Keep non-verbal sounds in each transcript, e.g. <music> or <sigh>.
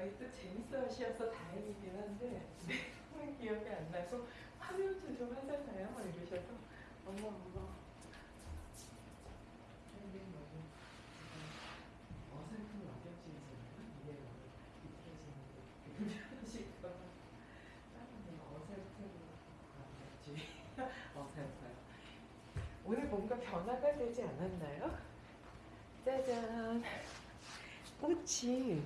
아이 또 재밌어 하셔서 다행이긴 한데. <laughs> 내용은 기억이 안 나고 화면 조정 하잖아요. 이러셔서. 어머 어머 근데 너무 어설픈 완벽주의잖아요. 너무 비틀어지는데. 불편하실까봐 다른 어설픈 완벽주의 <laughs> 어설퍼요. 오늘 뭔가 변화가 되지 않았나요? 짜잔. 꽃이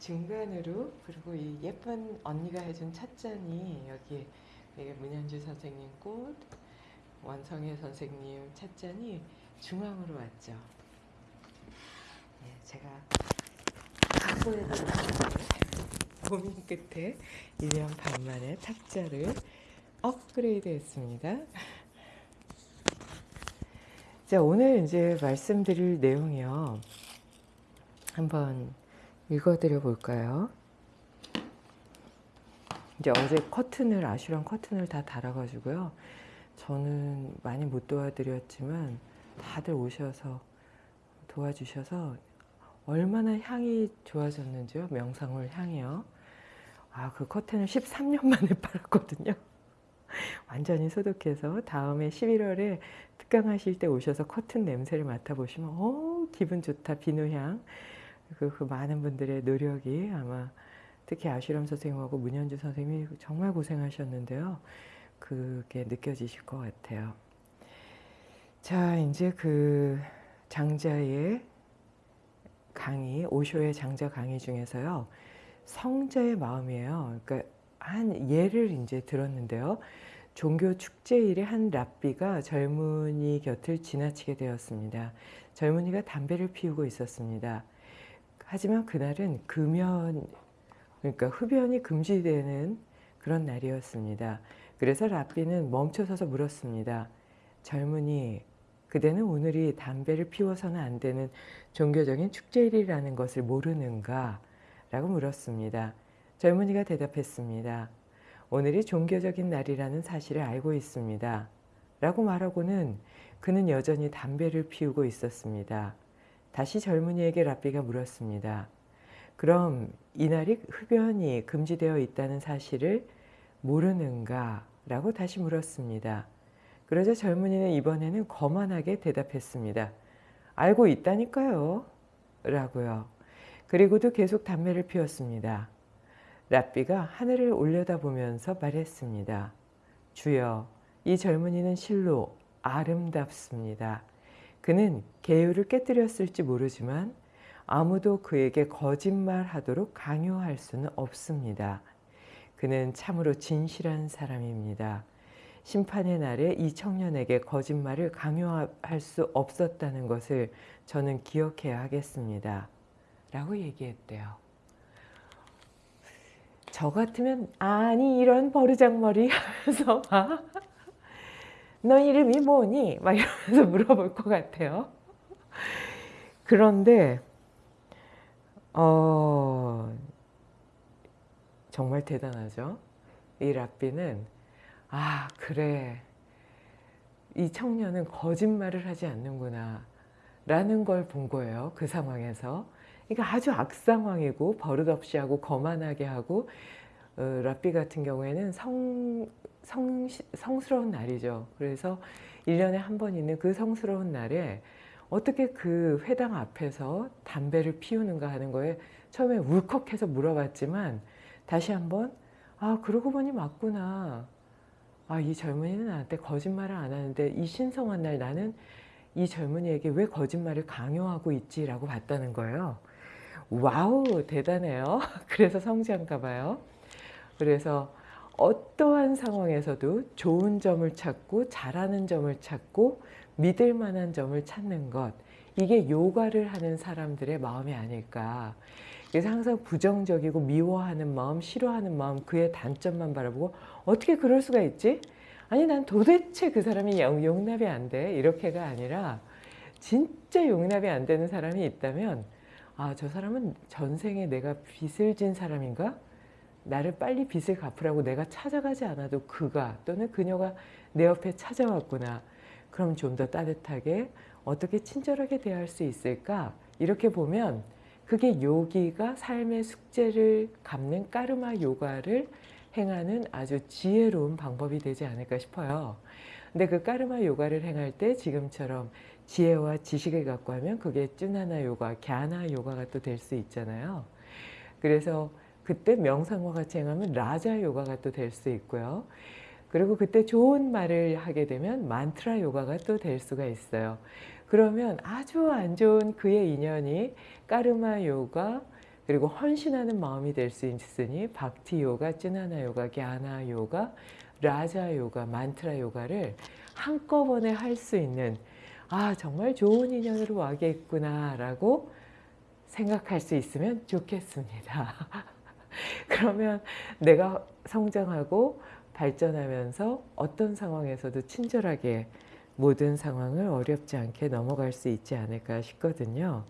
중간으로 그리고 이 예쁜 언니가 해준 찻잔이 여기 이게 문현주 선생님 꽃 원성혜 선생님 찻잔이 중앙으로 왔죠. 네, 제가 고민 끝에 1년 반 만에 탁자를 업그레이드 했습니다. 자, 오늘 이제 말씀드릴 내용이요. 한번 읽어드려 볼까요? 이제 어제 커튼을 아슈랑 커튼을 다 달아가지고요. 저는 많이 못 도와드렸지만 다들 오셔서 도와주셔서 얼마나 향이 좋아졌는지요. 명상울 향이요. 아, 그 커튼을 13년 만에 <laughs> 팔았거든요. 완전히 소독해서 다음에 11월에 특강하실 때 오셔서 커튼 냄새를 맡아보시면 어 기분 좋다 비누향 그, 그 많은 분들의 노력이 아마 특히 아슈람 선생님하고 문현주 선생님이 정말 고생하셨는데요. 그게 느껴지실 것 같아요. 자, 이제 그 장자의 강의, 오쇼의 장자 강의 중에서요. 성자의 마음이에요. 그러니까 한 예를 이제 들었는데요. 종교 축제일에 한 랍비가 젊은이 곁을 지나치게 되었습니다. 젊은이가 담배를 피우고 있었습니다. 하지만 그날은 금연, 그러니까 흡연이 금지되는 그런 날이었습니다. 그래서 랍비는 멈춰서서 물었습니다. 젊은이, 그대는 오늘이 담배를 피워서는 안 되는 종교적인 축제일이라는 것을 모르는가? 라고 물었습니다. 젊은이가 대답했습니다. 오늘이 종교적인 날이라는 사실을 알고 있습니다. 라고 말하고는 그는 여전히 담배를 피우고 있었습니다. 다시 젊은이에게 랍비가 물었습니다. 그럼 이날이 흡연이 금지되어 있다는 사실을 모르는가? 라고 다시 물었습니다. 그러자 젊은이는 이번에는 거만하게 대답했습니다. 알고 있다니까요. 라고요. 그리고도 계속 담배를 피웠습니다. 랍비가 하늘을 올려다보면서 말했습니다. 주여, 이 젊은이는 실로 아름답습니다. 그는 계율을 깨뜨렸을지 모르지만 아무도 그에게 거짓말하도록 강요할 수는 없습니다. 그는 참으로 진실한 사람입니다. 심판의 날에 이 청년에게 거짓말을 강요할 수 없었다는 것을 저는 기억해야 하겠습니다. 라고 얘기했대요. 저 같으면 아니 이런 버르장머리 하면서 너 이름이 뭐니? 막 이러면서 <laughs> 물어볼 것 같아요. 그런데 어, 정말 대단하죠. 이 랍비는 아 그래 이 청년은 거짓말을 하지 않는구나 라는 걸 본 거예요. 그 상황에서. 그러니까 아주 악상황이고 버릇없이 하고 거만하게 하고 어, 랍비 같은 경우에는 성, 성, 성스러운 날이죠. 그래서 1년에 한 번 있는 그 성스러운 날에 어떻게 그 회당 앞에서 담배를 피우는가 하는 거에 처음에 울컥해서 물어봤지만 다시 한번 아 그러고 보니 맞구나. 아 이 젊은이는 나한테 거짓말을 안 하는데 이 신성한 날 나는 이 젊은이에게 왜 거짓말을 강요하고 있지 라고 봤다는 거예요. wow 대단해요. <laughs> 그래서 성지한가 봐요. 그래서 어떠한 상황에서도 좋은 점을 찾고 잘하는 점을 찾고 믿을 만한 점을 찾는 것 이게 요가를 하는 사람들의 마음이 아닐까 그래서 항상 부정적이고 미워하는 마음 싫어하는 마음 그의 단점만 바라보고 어떻게 그럴 수가 있지? 아니 난 도대체 그 사람이 용납이 안 돼 이렇게가 아니라 진짜 용납이 안 되는 사람이 있다면 아 저 사람은 전생에 내가 빚을 진 사람인가? 나를 빨리 빚을 갚으라고 내가 찾아가지 않아도 그가 또는 그녀가 내 옆에 찾아왔구나. 그럼 좀 더 따뜻하게 어떻게 친절하게 대할 수 있을까? 이렇게 보면 그게 요기가 삶의 숙제를 갚는 까르마 요가를 행하는 아주 지혜로운 방법이 되지 않을까 싶어요. 근데 그 까르마 요가를 행할 때 지금처럼 지혜와 지식을 갖고 하면 그게 쭈나나 요가, 갸나 요가가 또 될 수 있잖아요. 그래서 그때 명상과 같이 행하면 라자 요가가 또 될 수 있고요. 그리고 그때 좋은 말을 하게 되면 만트라 요가가 또 될 수가 있어요. 그러면 아주 안 좋은 그의 인연이 까르마 요가 그리고 헌신하는 마음이 될 수 있으니 박티 요가, 쯔나나 요가, 갸나 요가, 라자 요가, 만트라 요가를 한꺼번에 할 수 있는 아 정말 좋은 인연으로 와겠구나 라고 생각할 수 있으면 좋겠습니다. <laughs> <laughs> 그러면 내가 성장하고 발전하면서 어떤 상황에서도 친절하게 모든 상황을 어렵지 않게 넘어갈 수 있지 않을까 싶거든요.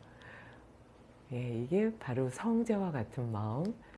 예, 이게 바로 성자와 같은 마음,